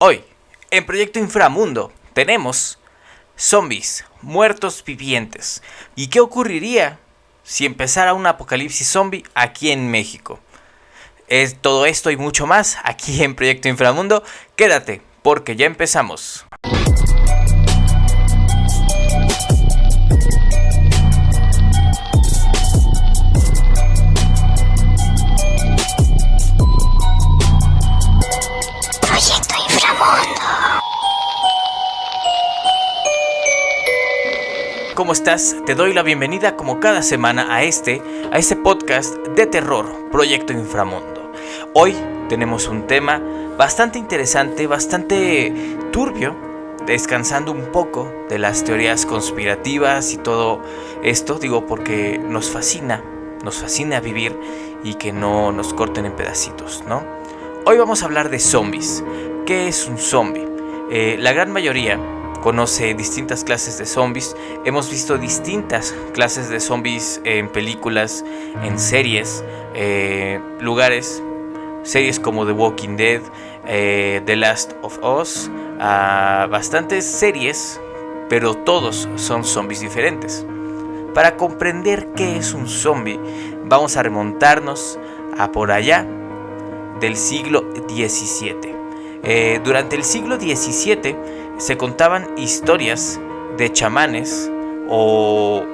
Hoy, en Proyecto Inframundo, tenemos zombies, muertos vivientes. ¿Y qué ocurriría si empezara un apocalipsis zombie aquí en México? Es todo esto y mucho más aquí en Proyecto Inframundo. Quédate, porque ya empezamos. ¿Cómo estás? Te doy la bienvenida como cada semana a este, a este podcast de terror, Proyecto Inframundo. Hoy tenemos un tema bastante interesante, bastante turbio, descansando un poco de las teorías conspirativas y todo esto, digo porque nos fascina, nos fascina vivir y que no nos corten en pedacitos, ¿no? Hoy vamos a hablar de zombies. ¿Qué es un zombie? Eh, la gran mayoría conoce distintas clases de zombies. Hemos visto distintas clases de zombies en películas, en series, eh, lugares, series como The Walking Dead, eh, The Last of Us, bastantes series, pero todos son zombies diferentes. Para comprender qué es un zombie, vamos a remontarnos a por allá del siglo XVII. Eh, durante el siglo XVII se contaban historias de chamanes o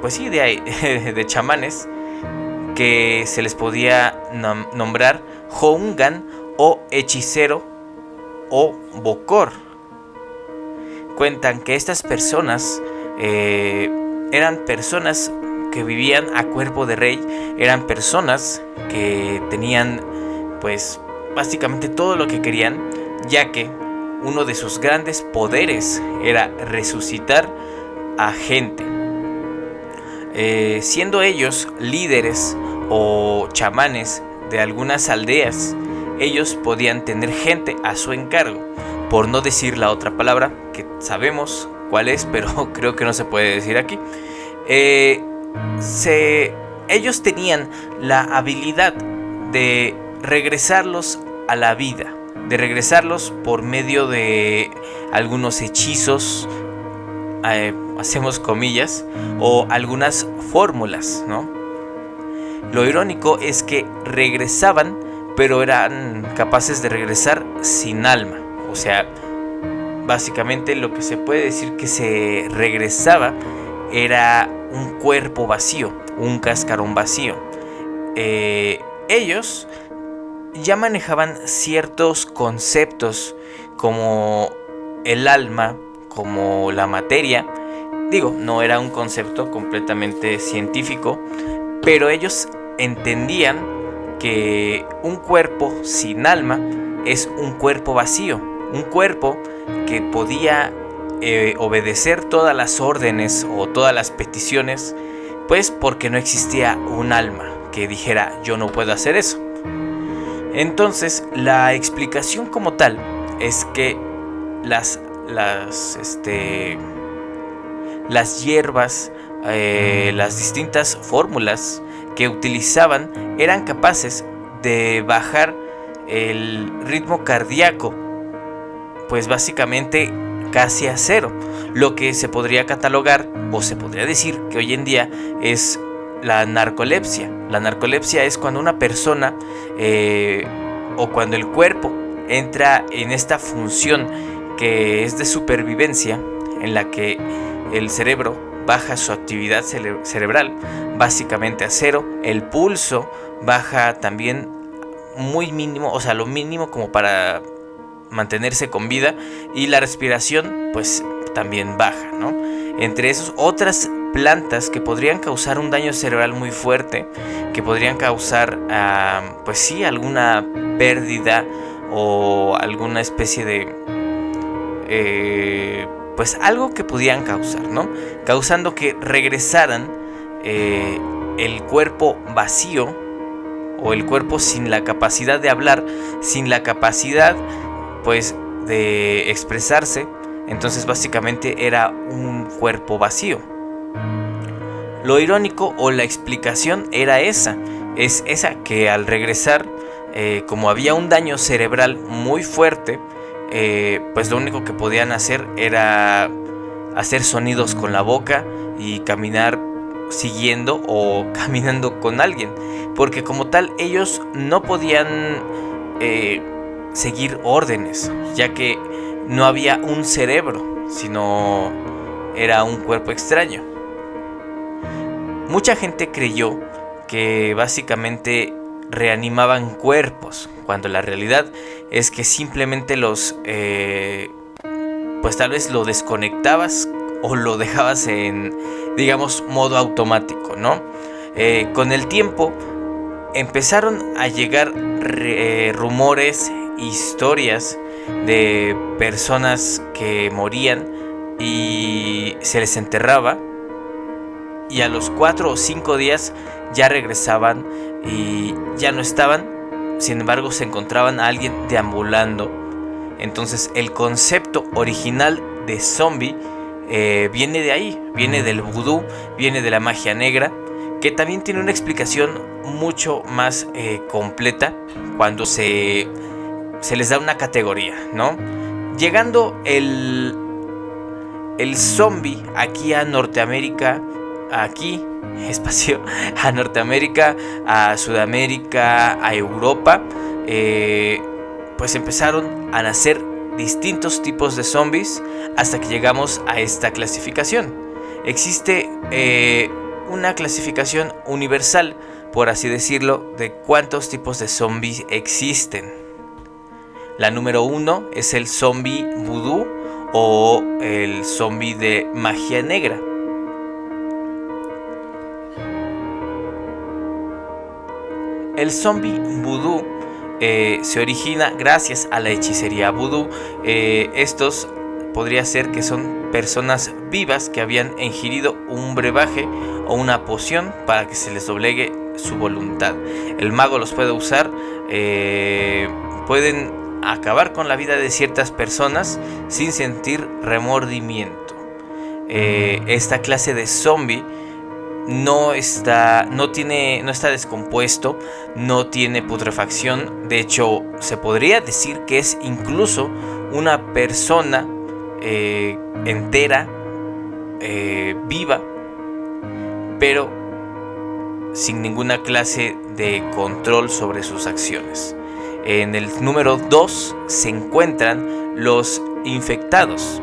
pues sí, de, de chamanes que se les podía nombrar Houngan o hechicero o bokor. Cuentan que estas personas eh, eran personas que vivían a cuerpo de rey, eran personas que tenían pues básicamente todo lo que querían, ya que uno de sus grandes poderes era resucitar a gente. Eh, siendo ellos líderes o chamanes de algunas aldeas, ellos podían tener gente a su encargo, por no decir la otra palabra que sabemos cuál es, pero creo que no se puede decir aquí. Eh, ellos tenían la habilidad de regresarlos a la vida de regresarlos por medio de algunos hechizos, eh, hacemos comillas, o algunas fórmulas, ¿no? Lo irónico es que regresaban, pero eran capaces de regresar sin alma. O sea, básicamente lo que se puede decir que se regresaba era un cuerpo vacío, un cascarón vacío. Eh, ellos ya manejaban ciertos conceptos como el alma, como la materia. Digo, no era un concepto completamente científico, pero ellos entendían que un cuerpo sin alma es un cuerpo vacío, un cuerpo que podía eh, obedecer todas las órdenes o todas las peticiones, pues porque no existía un alma que dijera yo no puedo hacer eso. Entonces, la explicación como tal es que las, las, este, las hierbas, eh, las distintas fórmulas que utilizaban eran capaces de bajar el ritmo cardíaco, pues básicamente casi a cero, lo que se podría catalogar o se podría decir que hoy en día es la narcolepsia. La narcolepsia es cuando una persona eh, o cuando el cuerpo entra en esta función que es de supervivencia, en la que el cerebro baja su actividad cerebral básicamente a cero, el pulso baja también muy mínimo, o sea, lo mínimo como para mantenerse con vida y la respiración pues también baja, ¿no? Entre esos otras plantas que podrían causar un daño cerebral muy fuerte, que podrían causar, pues sí, alguna pérdida o alguna especie de, eh, pues algo que pudieran causar, ¿no? Causando que regresaran eh, el cuerpo vacío o el cuerpo sin la capacidad de hablar, sin la capacidad, pues, de expresarse. Entonces básicamente era un cuerpo vacío. Lo irónico o la explicación era esa, es esa que al regresar eh, como había un daño cerebral muy fuerte, eh, pues lo único que podían hacer era hacer sonidos con la boca y caminar siguiendo o caminando con alguien. Porque como tal ellos no podían eh, seguir órdenes, ya que no había un cerebro, sino era un cuerpo extraño. Mucha gente creyó que básicamente reanimaban cuerpos, cuando la realidad es que simplemente los, eh, pues tal vez lo desconectabas o lo dejabas en, digamos, modo automático, ¿no? Eh, con el tiempo empezaron a llegar eh, rumores, historias de personas que morían y se les enterraba y a los cuatro o cinco días ya regresaban y ya no estaban, sin embargo se encontraban a alguien deambulando. Entonces el concepto original de zombie eh, viene de ahí, viene del vudú, viene de la magia negra, que también tiene una explicación mucho más eh, completa cuando se, se les da una categoría, ¿no? Llegando el, el zombie aquí a Norteamérica, aquí, espacio, a Norteamérica, a Sudamérica, a Europa, eh, pues empezaron a nacer distintos tipos de zombies hasta que llegamos a esta clasificación. Existe eh, una clasificación universal, por así decirlo, de cuántos tipos de zombies existen. La número uno es el zombie vudú o el zombie de magia negra. El zombie vudú eh, se origina gracias a la hechicería vudú. Eh, estos podría ser que son personas vivas que habían ingerido un brebaje o una poción para que se les doblegue su voluntad. El mago los puede usar, eh, pueden acabar con la vida de ciertas personas sin sentir remordimiento. esta clase de zombie no está, no tiene, no está descompuesto, no tiene putrefacción. De hecho, se podría decir que es incluso una persona eh, entera, eh, viva, pero sin ninguna clase de control sobre sus acciones. En el número 2 se encuentran los infectados.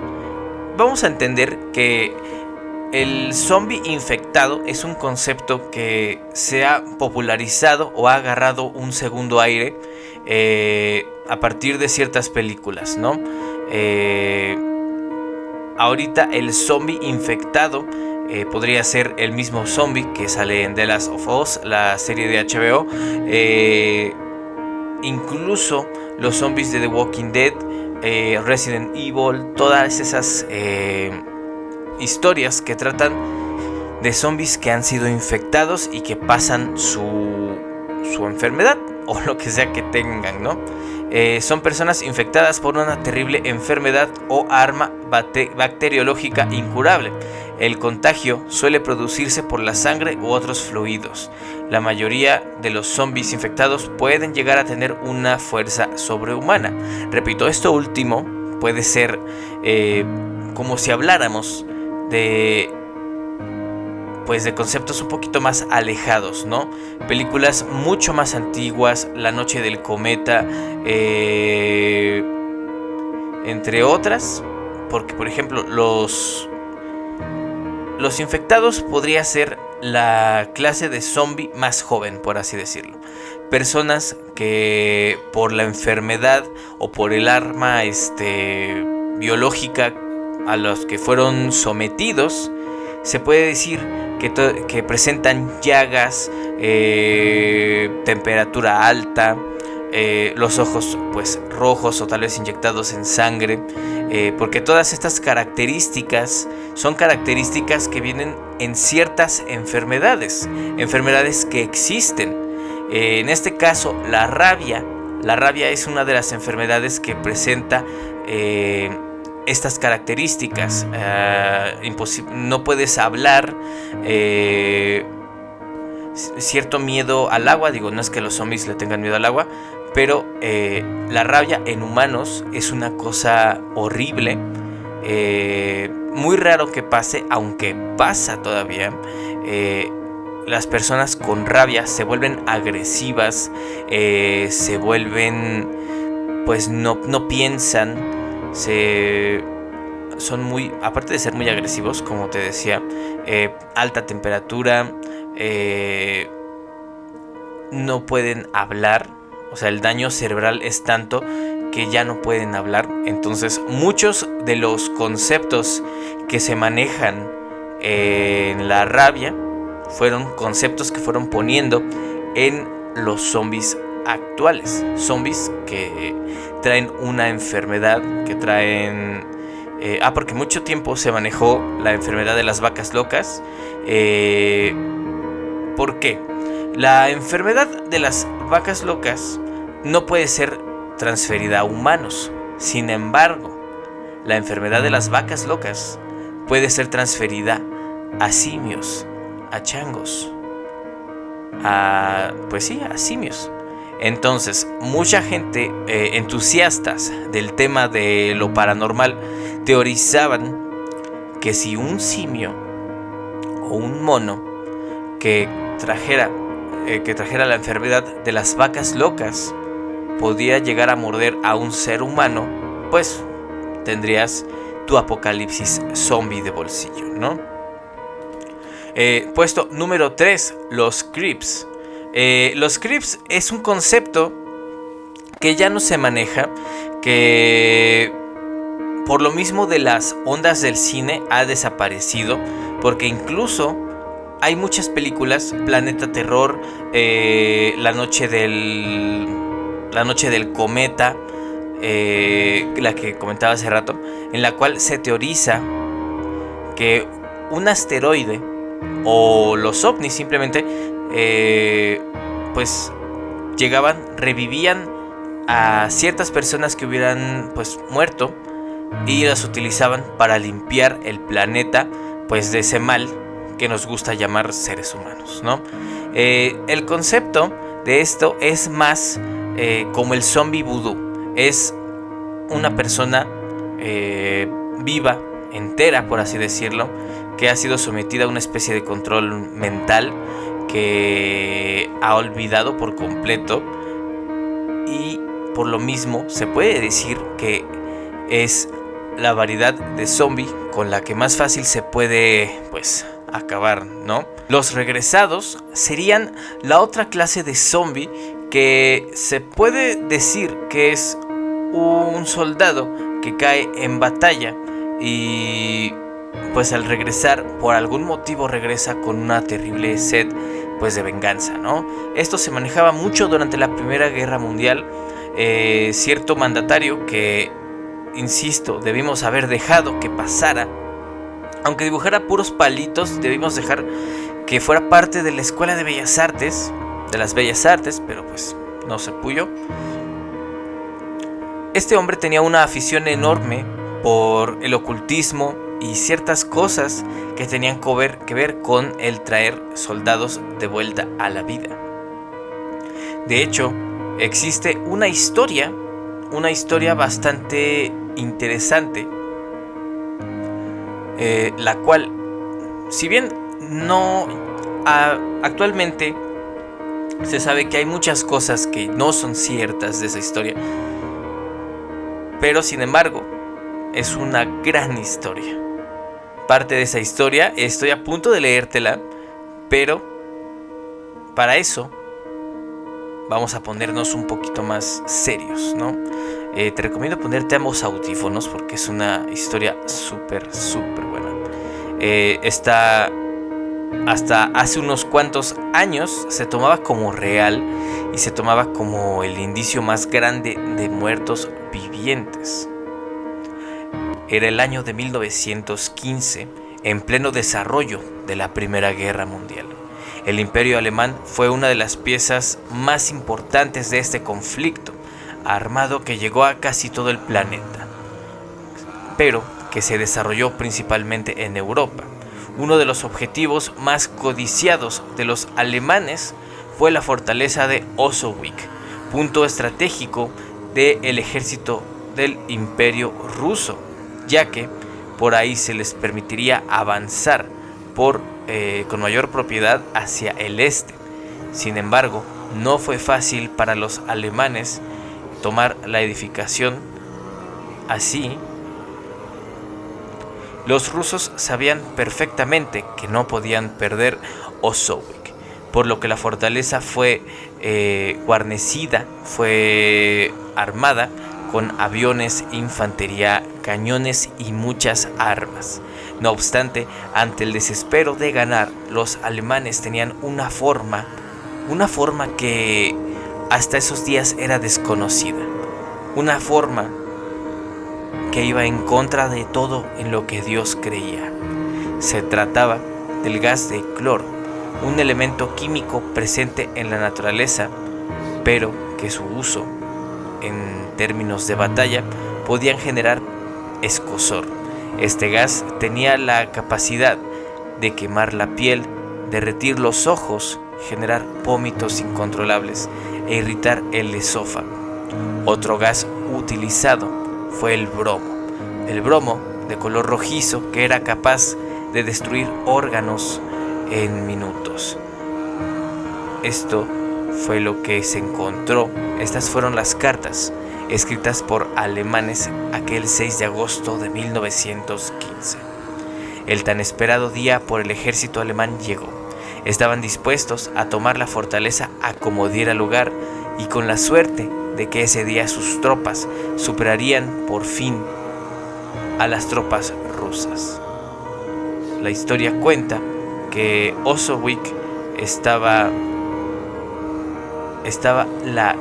Vamos a entender que el zombie infectado es un concepto que se ha popularizado o ha agarrado un segundo aire eh, a partir de ciertas películas, ¿no? Eh, ahorita el zombie infectado eh, podría ser el mismo zombie que sale en The Last of Us, la serie de HBO. incluso los zombies de The Walking Dead, Resident Evil, todas esas historias que tratan de zombies que han sido infectados y que pasan su, su enfermedad o lo que sea que tengan, ¿no? Eh, son personas infectadas por una terrible enfermedad o arma bacteriológica incurable. El contagio suele producirse por la sangre u otros fluidos. La mayoría de los zombies infectados pueden llegar a tener una fuerza sobrehumana. Repito, esto último puede ser eh, como si habláramos de pues de conceptos un poquito más alejados, ¿no? Películas mucho más antiguas, La Noche del Cometa, eh, entre otras, porque por ejemplo los los infectados podría ser la clase de zombie más joven, por así decirlo. Personas que por la enfermedad o por el arma este, biológica a los que fueron sometidos, se puede decir que, que presentan llagas, eh, temperatura alta, eh, los ojos pues rojos o tal vez inyectados en sangre, eh, porque todas estas características son características que vienen en ciertas enfermedades, enfermedades que existen. en este caso, la rabia, la rabia es una de las enfermedades que presenta estas características. Eh, no puedes hablar. Eh, cierto miedo al agua. Digo, no es que los zombies le tengan miedo al agua. pero eh, la rabia en humanos es una cosa horrible, muy raro que pase, aunque pasa todavía. Las personas con rabia se vuelven agresivas, se vuelven, pues no, no piensan, se son muy, aparte de ser muy agresivos, como te decía, alta temperatura, no pueden hablar, o sea, el daño cerebral es tanto que ya no pueden hablar. Entonces, muchos de los conceptos que se manejan en la rabia fueron conceptos que fueron poniendo en los zombies actuales. Zombies que traen una enfermedad, que traen... Eh, ah, porque mucho tiempo se manejó la enfermedad de las vacas locas. Eh, ¿Por qué? La enfermedad de las vacas locas no puede ser transferida a humanos. Sin embargo, la enfermedad de las vacas locas puede ser transferida a simios, a changos, a pues sí, a simios. Entonces, mucha gente eh, entusiastas del tema de lo paranormal teorizaban que si un simio o un mono que trajera eh, que trajera la enfermedad de las vacas locas podía llegar a morder a un ser humano, pues tendrías tu apocalipsis zombie de bolsillo, ¿no? Eh, puesto número 3, los creeps. Eh, los creeps es un concepto que ya no se maneja, que por lo mismo de las ondas del cine ha desaparecido, porque incluso hay muchas películas, Planeta Terror, eh, La Noche del. La Noche del Cometa, eh, la que comentaba hace rato, en la cual se teoriza que un asteroide o los ovnis simplemente, eh, pues llegaban, revivían a ciertas personas que hubieran pues muerto y las utilizaban para limpiar el planeta pues de ese mal que nos gusta llamar seres humanos, ¿no? Eh, el concepto de esto es más eh, como el zombie voodoo. Es una persona eh, viva, entera, por así decirlo, que ha sido sometida a una especie de control mental que ha olvidado por completo y por lo mismo se puede decir que es la variedad de zombie con la que más fácil se puede pues acabar, ¿no? Los regresados serían la otra clase de zombie que se puede decir que es un soldado que cae en batalla y pues al regresar por algún motivo regresa con una terrible sed pues de venganza, ¿no? Esto se manejaba mucho durante la Primera Guerra Mundial. Eh, cierto mandatario que, insisto, debimos haber dejado que pasara aunque dibujara puros palitos, debimos dejar que fuera parte de la Escuela de Bellas Artes, de las Bellas Artes, pero pues no se puyo. Este hombre tenía una afición enorme por el ocultismo y ciertas cosas que tenían que ver, con el traer soldados de vuelta a la vida. De hecho, existe una historia, una historia bastante interesante eh, la cual, si bien no actualmente se sabe que hay muchas cosas que no son ciertas de esa historia, pero sin embargo es una gran historia. Parte de esa historia estoy a punto de leértela, pero para eso vamos a ponernos un poquito más serios, ¿no? Eh, te recomiendo ponerte ambos audífonos porque es una historia súper, súper buena. Eh, está hasta hace unos cuantos años se tomaba como real y se tomaba como el indicio más grande de muertos vivientes. Era el año de 1915, en pleno desarrollo de la Primera Guerra Mundial. El imperio alemán fue una de las piezas más importantes de este conflicto armado que llegó a casi todo el planeta, pero que se desarrolló principalmente en Europa. Uno de los objetivos más codiciados de los alemanes fue la fortaleza de Ossowick, punto estratégico del ejército del imperio ruso, ya que por ahí se les permitiría avanzar eh, con mayor propiedad hacia el este. Sin embargo, no fue fácil para los alemanes tomar la edificación así. Los rusos sabían perfectamente que no podían perder Osowick, por lo que la fortaleza fue eh, guarnecida, fue armada con aviones, infantería, cañones y muchas armas. No obstante, ante el desespero de ganar, los alemanes tenían una forma, una forma que hasta esos días era desconocida, una forma que iba en contra de todo en lo que Dios creía. Se trataba del gas de cloro, un elemento químico presente en la naturaleza, pero que su uso en términos de batalla podían generar escosor. Este gas tenía la capacidad de quemar la piel, derretir los ojos, generar vómitos incontrolables e irritar el esófago. Otro gas utilizado fue el bromo. El bromo, de color rojizo, que era capaz de destruir órganos en minutos. Esto fue lo que se encontró. Estas fueron las cartas escritas por alemanes aquel 6 de agosto de 1915. El tan esperado día por el ejército alemán llegó. Estaban dispuestos a tomar la fortaleza a como diera lugar y con la suerte de que ese día sus tropas superarían por fin a las tropas rusas. La historia cuenta que Osowick estaba estaba la,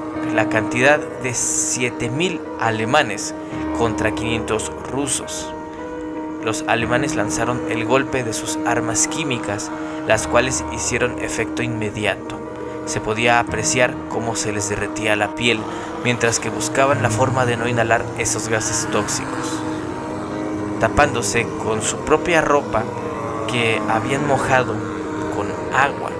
cantidad de 7.000 alemanes contra 500 rusos. Los alemanes lanzaron el golpe de sus armas químicas, las cuales hicieron efecto inmediato. Se podía apreciar cómo se les derretía la piel mientras que buscaban la forma de no inhalar esos gases tóxicos. Tapándose con su propia ropa que habían mojado con agua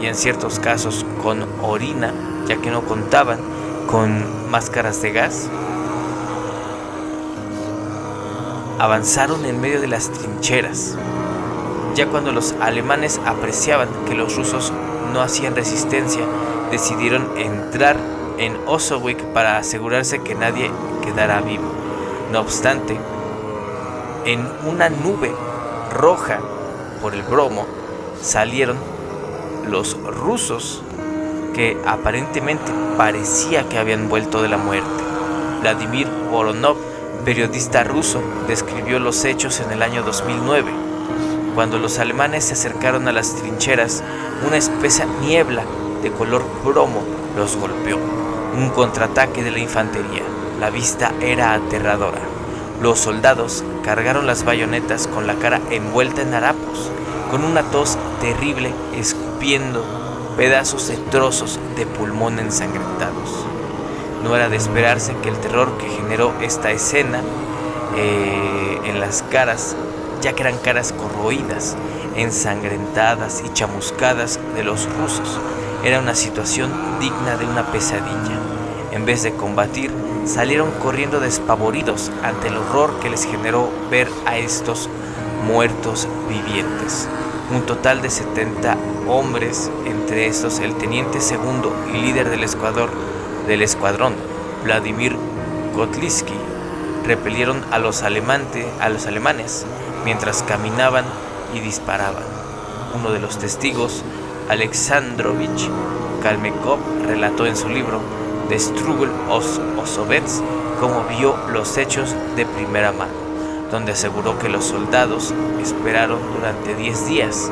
y en ciertos casos con orina, ya que no contaban con máscaras de gas, avanzaron en medio de las trincheras. Ya cuando los alemanes apreciaban que los rusos no hacían resistencia, decidieron entrar en Osowick para asegurarse que nadie quedara vivo. No obstante, en una nube roja por el bromo salieron los rusos que aparentemente parecía que habían vuelto de la muerte. Vladimir Voronov, periodista ruso, describió los hechos en el año 2009. Cuando los alemanes se acercaron a las trincheras, una espesa niebla de color bromo los golpeó. Un contraataque de la infantería. La vista era aterradora. Los soldados cargaron las bayonetas con la cara envuelta en harapos, con una tos terrible escupiendo pedazos de trozos de pulmón ensangrentados. No era de esperarse que el terror que generó esta escena eh, en las caras, ya que eran caras corroídas, ensangrentadas y chamuscadas de los rusos, era una situación digna de una pesadilla. En vez de combatir, salieron corriendo despavoridos ante el horror que les generó ver a estos muertos vivientes un total de 70 hombres, entre estos el teniente segundo y líder del escuadrón, Vladimir Kotliski, repelieron a los, a los alemanes mientras caminaban y disparaban. Uno de los testigos, Alexandrovich Kalmekov, relató en su libro The Struggle of Osovets cómo vio los hechos de primera mano donde aseguró que los soldados esperaron durante 10 días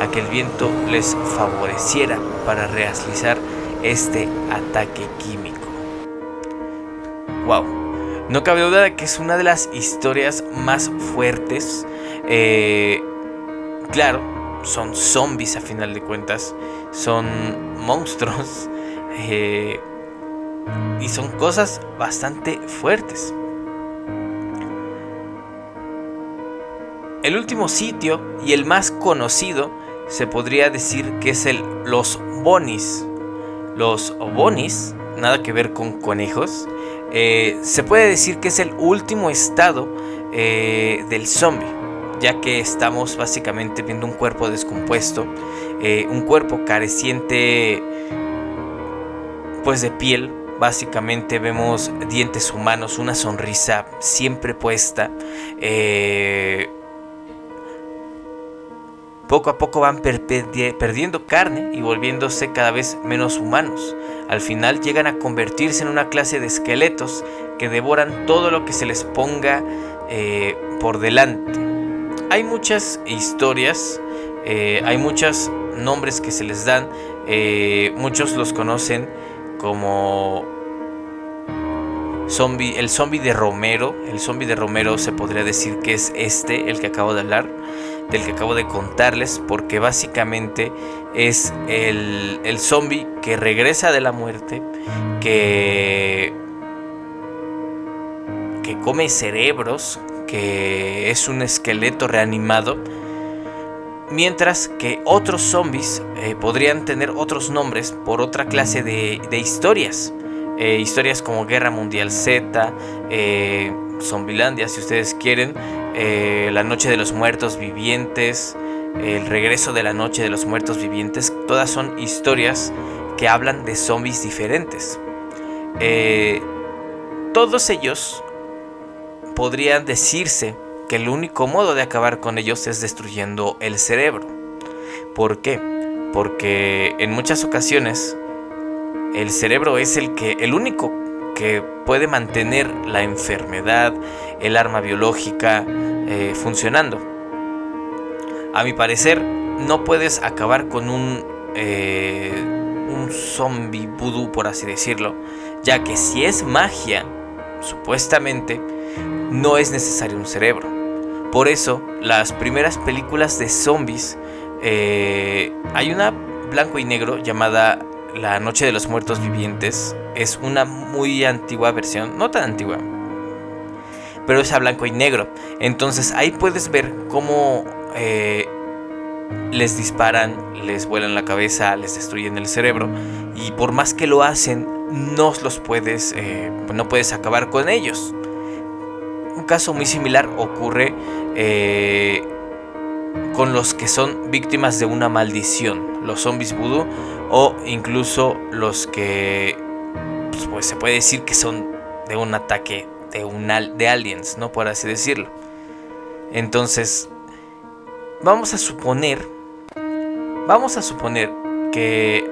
a que el viento les favoreciera para realizar este ataque químico. ¡Wow! No cabe duda de que es una de las historias más fuertes. Eh, claro, son zombies a final de cuentas, son monstruos eh, y son cosas bastante fuertes. El último sitio y el más conocido se podría decir que es el Los Bonis. Los Bonis nada que ver con conejos. Eh, se puede decir que es el último estado eh, del zombie, ya que estamos básicamente viendo un cuerpo descompuesto, eh, un cuerpo careciente pues de piel. Básicamente vemos dientes humanos, una sonrisa siempre puesta poco a poco van perdiendo carne y volviéndose cada vez menos humanos. Al final llegan a convertirse en una clase de esqueletos que devoran todo lo que se les ponga eh, por delante. Hay muchas historias, eh, hay muchos nombres que se les dan, eh, muchos los conocen como el zombie de Romero. El zombie de Romero se podría decir que es este, el que acabo de hablar del que acabo de contarles, porque básicamente es el, el zombie que regresa de la muerte, que, que come cerebros, que es un esqueleto reanimado, mientras que otros zombies eh, podrían tener otros nombres por otra clase de, historias. Eh, historias como Guerra Mundial Z, eh, Zombilandia, si ustedes quieren, eh, La Noche de los Muertos Vivientes, El Regreso de la Noche de los Muertos Vivientes, todas son historias que hablan de zombies diferentes. Eh, todos ellos podrían decirse que el único modo de acabar con ellos es destruyendo el cerebro. ¿Por qué? Porque en muchas ocasiones el cerebro es el que el único que puede mantener la enfermedad, el arma biológica eh, funcionando. A mi parecer, no puedes acabar con un, eh, un zombie vudú, por así decirlo, ya que si es magia, supuestamente, no es necesario un cerebro. Por eso, las primeras películas de zombies, eh, hay una blanco y negro llamada La Noche de los Muertos Vivientes, es una muy antigua versión, no tan antigua, pero es a blanco y negro. Entonces ahí puedes ver cómo eh, les disparan, les vuelan la cabeza, les destruyen el cerebro y por más que lo hacen, no los puedes, eh, no puedes acabar con ellos. Un caso muy similar ocurre eh, con los que son víctimas de una maldición, los zombies voodoo o incluso los que pues, pues, se puede decir que son de un ataque de, un de aliens, ¿no? Por así decirlo. Entonces, vamos a suponer, vamos a suponer que,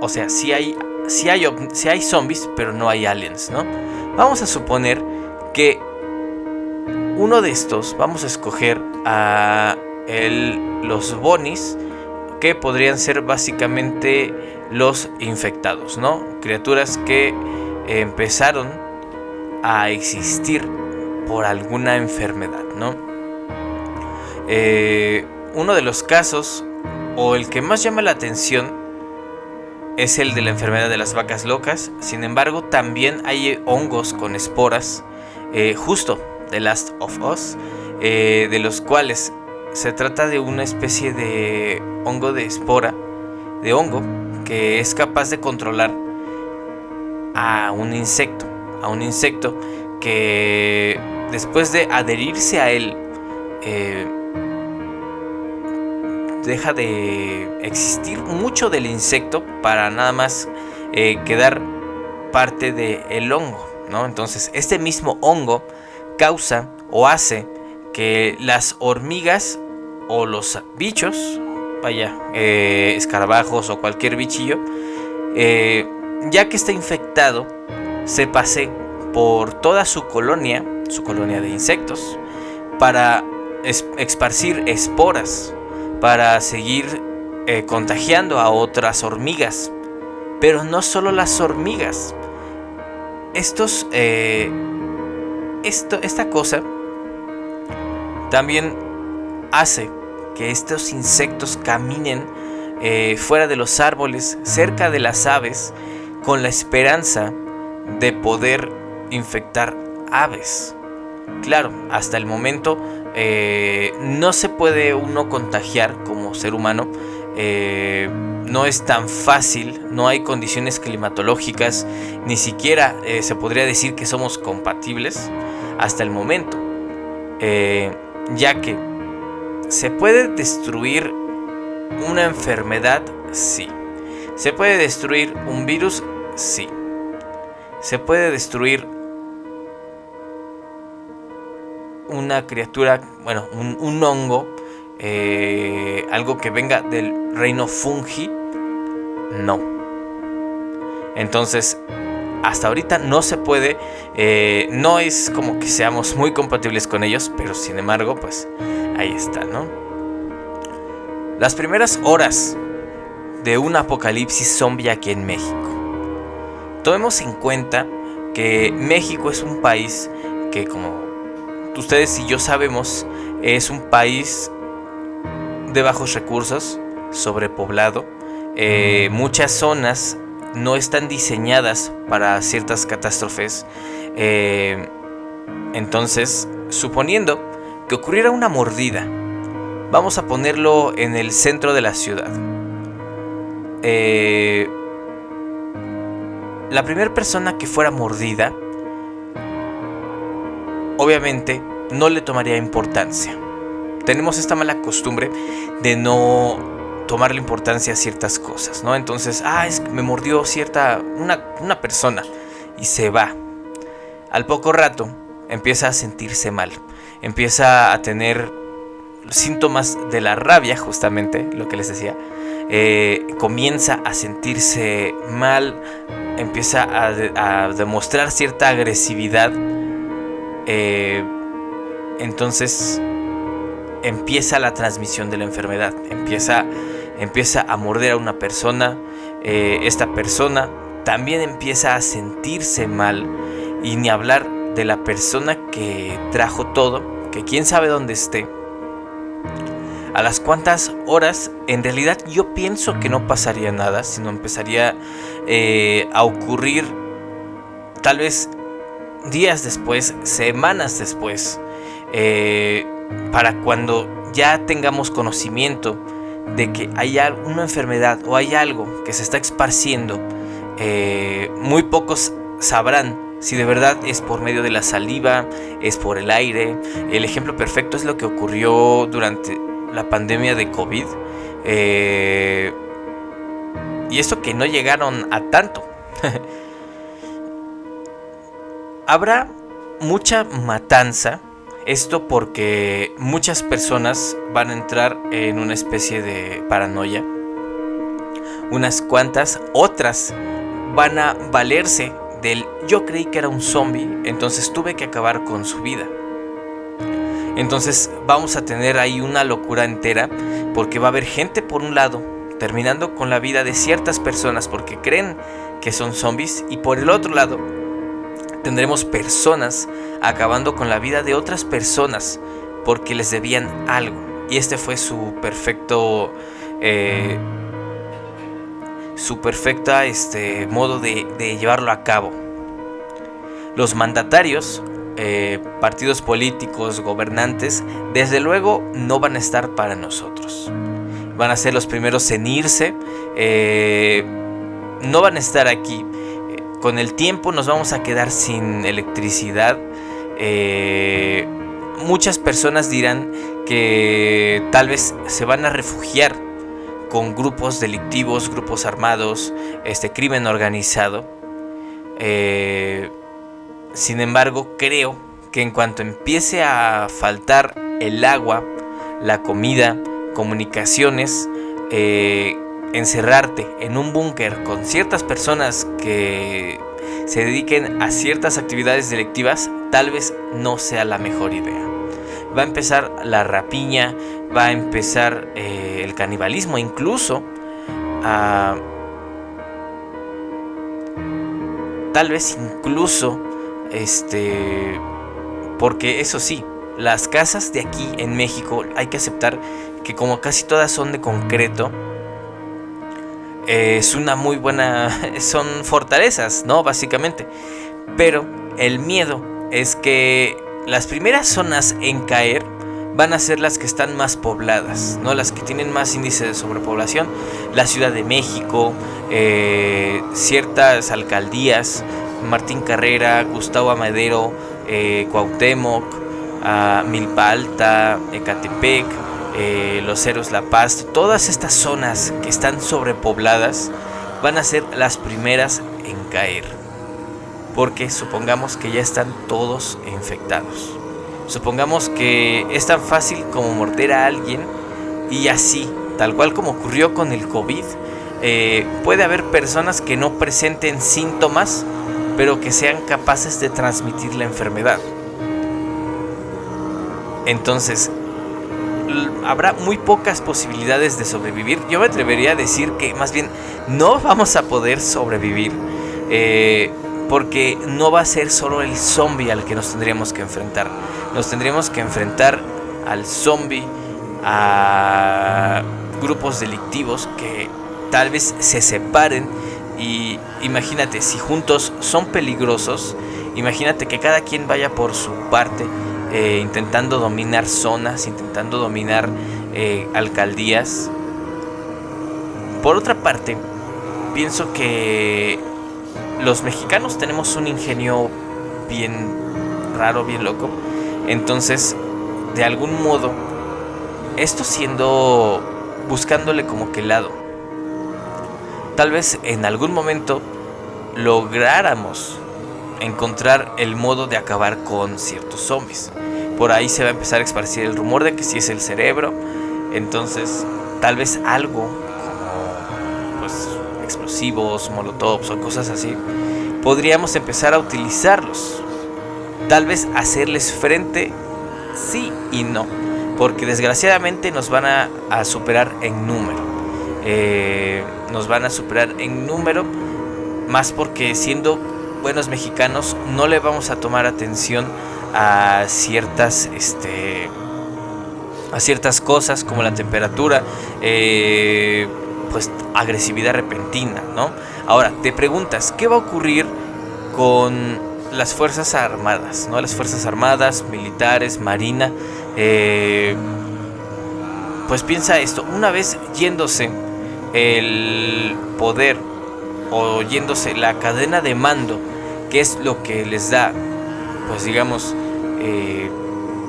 o sea, si hay, si hay, hay zombies, pero no hay aliens, ¿no? Vamos a suponer que uno de estos, vamos a escoger a el, los bonis, que podrían ser básicamente los infectados, ¿no? Criaturas que empezaron a existir por alguna enfermedad, ¿no? Eh, uno de los casos, o el que más llama la atención, es el de la enfermedad de las vacas locas. Sin embargo, también hay hongos con esporas, eh, justo de Last of Us, eh, de los cuales se trata de una especie de hongo de espora, de hongo, que es capaz de controlar a un insecto, a un insecto que después de adherirse a él, eh, deja de existir mucho del insecto para nada más eh, quedar parte del hongo, ¿no? Entonces, este mismo hongo causa o hace que las hormigas o los bichos vaya, eh, escarabajos o cualquier bichillo, eh, ya que está infectado, se pase por toda su colonia, su colonia de insectos, para esparcir esporas, para seguir eh, contagiando a otras hormigas. Pero no solo las hormigas. Estos, esto, esta cosa también hace que estos insectos caminen eh, fuera de los árboles, cerca de las aves, con la esperanza de poder infectar aves. Claro, hasta el momento eh, no se puede uno contagiar como ser humano. Eh, no es tan fácil, no hay condiciones climatológicas, ni siquiera se podría decir que somos compatibles hasta el momento, ya que se puede destruir una enfermedad, sí. Se puede destruir un virus, sí. Se puede destruir una criatura, bueno, un, hongo, eh, algo que venga del reino fungi, no. Entonces, hasta ahorita no se puede, eh, no es como que seamos muy compatibles con ellos, pero sin embargo, pues ahí está, ¿no? Las primeras horas de un apocalipsis zombie aquí en México. Tomemos en cuenta que México es un país que como ustedes y yo sabemos es un país de bajos recursos, sobrepoblado. Eh, muchas zonas no están diseñadas para ciertas catástrofes. Eh, entonces, suponiendo que ocurriera una mordida, vamos a ponerlo en el centro de la ciudad. Eh, la primera persona que fuera mordida, obviamente no le tomaría importancia. Tenemos esta mala costumbre de no tomarle importancia a ciertas cosas, ¿no? Entonces, ah, es que me mordió cierta, una, una persona y se va. Al poco rato empieza a sentirse mal, empieza a tener síntomas de la rabia, justamente, lo que les decía. Eh, comienza a sentirse mal, empieza a, demostrar cierta agresividad. Eh, entonces empieza la transmisión de la enfermedad, empieza, empieza a morder a una persona, eh, esta persona también empieza a sentirse mal y ni hablar de la persona que trajo todo, que quién sabe dónde esté. A las cuantas horas, en realidad yo pienso que no pasaría nada, sino empezaría eh, a ocurrir tal vez días después, semanas después. Eh, para cuando ya tengamos conocimiento de que hay una enfermedad o hay algo que se está esparciendo, eh, muy pocos sabrán si de verdad es por medio de la saliva, es por el aire. El ejemplo perfecto es lo que ocurrió durante la pandemia de COVID. Eh, y esto que no llegaron a tanto. Habrá mucha matanza esto porque muchas personas van a entrar en una especie de paranoia. Unas cuantas, otras van a valerse del yo creí que era un zombie, entonces tuve que acabar con su vida. Entonces vamos a tener ahí una locura entera porque va a haber gente por un lado terminando con la vida de ciertas personas porque creen que son zombies y por el otro lado tendremos personas acabando con la vida de otras personas porque les debían algo. Y este fue su perfecto... Eh, su perfecta este, modo de, llevarlo a cabo. Los mandatarios, eh, partidos políticos, gobernantes, desde luego no van a estar para nosotros. Van a ser los primeros en irse. Eh, no van a estar aquí con el tiempo nos vamos a quedar sin electricidad. Eh, muchas personas dirán que tal vez se van a refugiar con grupos delictivos, grupos armados, este crimen organizado. Eh, sin embargo, creo que en cuanto empiece a faltar el agua, la comida, comunicaciones, eh, encerrarte en un búnker con ciertas personas que se dediquen a ciertas actividades delictivas tal vez no sea la mejor idea. Va a empezar la rapiña, va a empezar eh, el canibalismo, incluso tal vez incluso este porque eso sí, las casas de aquí en México hay que aceptar que como casi todas son de concreto, es una muy buena, son fortalezas, ¿no? Básicamente. Pero el miedo es que las primeras zonas en caer van a ser las que están más pobladas, ¿no? Las que tienen más índice de sobrepoblación. La Ciudad de México, eh, ciertas alcaldías, Martín Carrera, Gustavo Amadero, eh, Cuauhtémoc, uh, Milpa Alta, Ecatepec, eh, Los Ceros La Paz, todas estas zonas que están sobrepobladas van a ser las primeras en caer. Porque supongamos que ya están todos infectados. Supongamos que es tan fácil como morder a alguien y así, tal cual como ocurrió con el COVID, eh, puede haber personas que no presenten síntomas, pero que sean capaces de transmitir la enfermedad. Entonces, habrá muy pocas posibilidades de sobrevivir. Yo me atrevería a decir que más bien no vamos a poder sobrevivir. Eh, porque no va a ser solo el zombie al que nos tendríamos que enfrentar. Nos tendríamos que enfrentar al zombie, a grupos delictivos que tal vez se separen y imagínate, si juntos son peligrosos, imagínate que cada quien vaya por su parte eh, intentando dominar zonas, intentando dominar eh, alcaldías. Por otra parte, pienso que los mexicanos tenemos un ingenio bien raro, bien loco. Entonces, de algún modo, esto siendo buscándole como que lado. Tal vez en algún momento lográramos encontrar el modo de acabar con ciertos zombies. Por ahí se va a empezar a esparcir el rumor de que si es el cerebro. Entonces, tal vez algo explosivos, molotovs o cosas así, podríamos empezar a utilizarlos. Tal vez hacerles frente, sí y no, porque desgraciadamente nos van a, superar en número. Eh, nos van a superar en número, más porque siendo buenos mexicanos no le vamos a tomar atención a ciertas este a ciertas cosas como la temperatura eh, pues agresividad repentina, ¿no? Ahora, te preguntas, ¿qué va a ocurrir con las Fuerzas Armadas, ¿no? Las Fuerzas Armadas, militares, Marina, eh, pues piensa esto, una vez yéndose el poder o yéndose la cadena de mando, que es lo que les da, pues digamos, eh,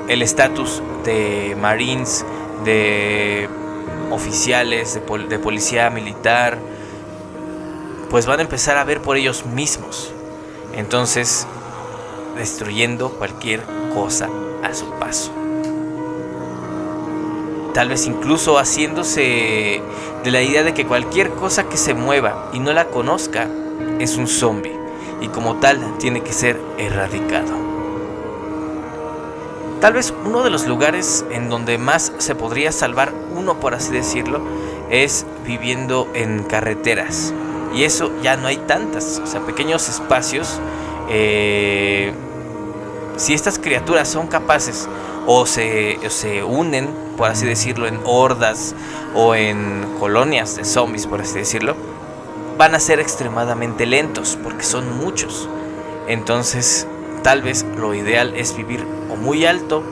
el estatus de Marines, de oficiales de, policía militar, pues van a empezar a ver por ellos mismos. Entonces, destruyendo cualquier cosa a su paso. Tal vez incluso haciéndose de la idea de que cualquier cosa que se mueva y no la conozca es un zombie y como tal tiene que ser erradicado. Tal vez uno de los lugares en donde más se podría salvar uno, por así decirlo, es viviendo en carreteras. Y eso ya no hay tantas, o sea, pequeños espacios. Eh, si estas criaturas son capaces o se, se unen, por así decirlo, en hordas o en colonias de zombies, por así decirlo, van a ser extremadamente lentos porque son muchos. Entonces, tal vez lo ideal es vivir o muy alto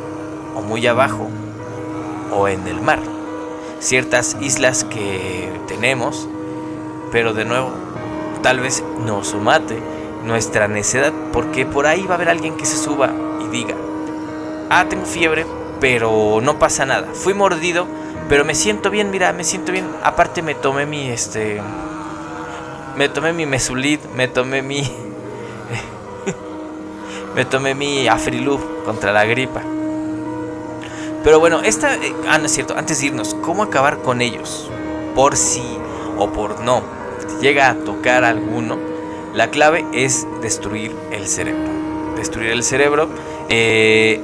o muy abajo o en el mar. Ciertas islas que tenemos, pero de nuevo, tal vez nos mate nuestra necedad, porque por ahí va a haber alguien que se suba y diga, ah, tengo fiebre, pero no pasa nada. Fui mordido, pero me siento bien, mira, me siento bien. Aparte me tomé mi, este, me tomé mi mesulit, me tomé mi me tomé mi Afrilub contra la gripa. Pero bueno, esta. Eh, ah, no es cierto. Antes de irnos, ¿cómo acabar con ellos? Por sí o por no. Si llega a tocar alguno, la clave es destruir el cerebro. Destruir el cerebro. Eh,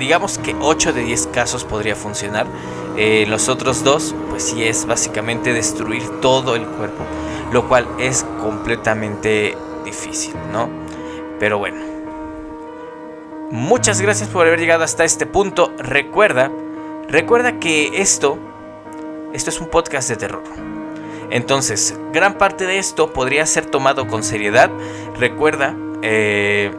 digamos que 8 de 10 casos podría funcionar. Eh, los otros dos, pues sí es básicamente destruir todo el cuerpo lo cual es completamente difícil, ¿no? Pero bueno. Muchas gracias por haber llegado hasta este punto. Recuerda, recuerda que esto, esto es un podcast de terror. Entonces, gran parte de esto podría ser tomado con seriedad. Recuerda, eh,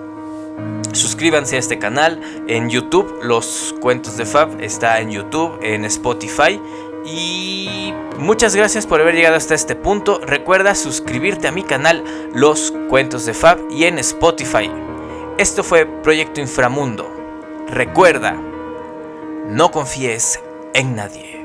suscríbanse a este canal en YouTube. Los cuentos de Fab está en YouTube, en Spotify. Y muchas gracias por haber llegado hasta este punto. Recuerda suscribirte a mi canal Los Cuentos de Fab y en Spotify. Esto fue Proyecto Inframundo. Recuerda, no confíes en nadie.